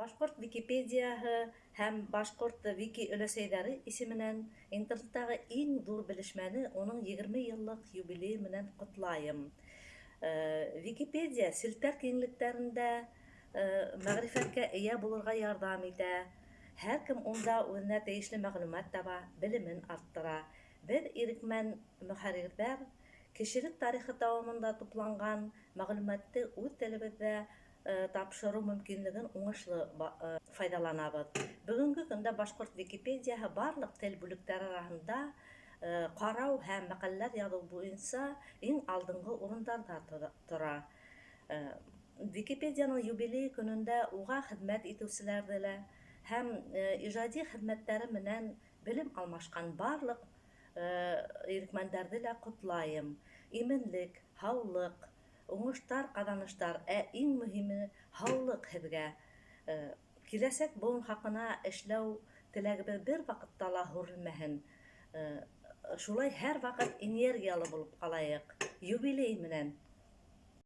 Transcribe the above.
Башҡорт Википедияһы һәм Башҡорт Вики өләсәйҙәре исеменән интернеттағы иң ҙур белешмәне уның егерме йыллыҡ юбилейы менән ҡотлайым. Википедия селтәр киңлектәрендә мәғрифәткә эйә булырға ярҙам итә. Һәр кем унда үҙенә тейешле мәғлүмәт таба, белемен арттыра. Беҙ, ирекмән мөхәррирҙәр, кешелек тарихы дауамында тупланған мәғлүмәтте үҙ телебеҙҙә тапшырыу мөмкинлеген уңышлы файҙаланабыҙ. Бөгөнгө көндә башҡорт Википедияһы барлыҡ тел бүлектәре араһында ҡарау һәм мәҡәләләр яҙыу буйынса иң алдынғы урындарҙа тора. Википедияның юбилей көнөндә уға хеҙмәт итеүселәрҙе лә һәм ижади хеҙмәттәре менән белем алмашҡан барлыҡ ирекмәндәрҙе лә ҡотлайым. Именлек, һаулыҡ, уңыштар, ҡаҙаныштар, ә иң мөһиме — һаулыҡ һеҙгә. Киләсәк быуын хаҡына эшләү теләгебеҙ бер ваҡытта ла һүрелмәһен. Шулай һәр ваҡыт энергиялы булып ҡалайыҡ. Юбилей менән!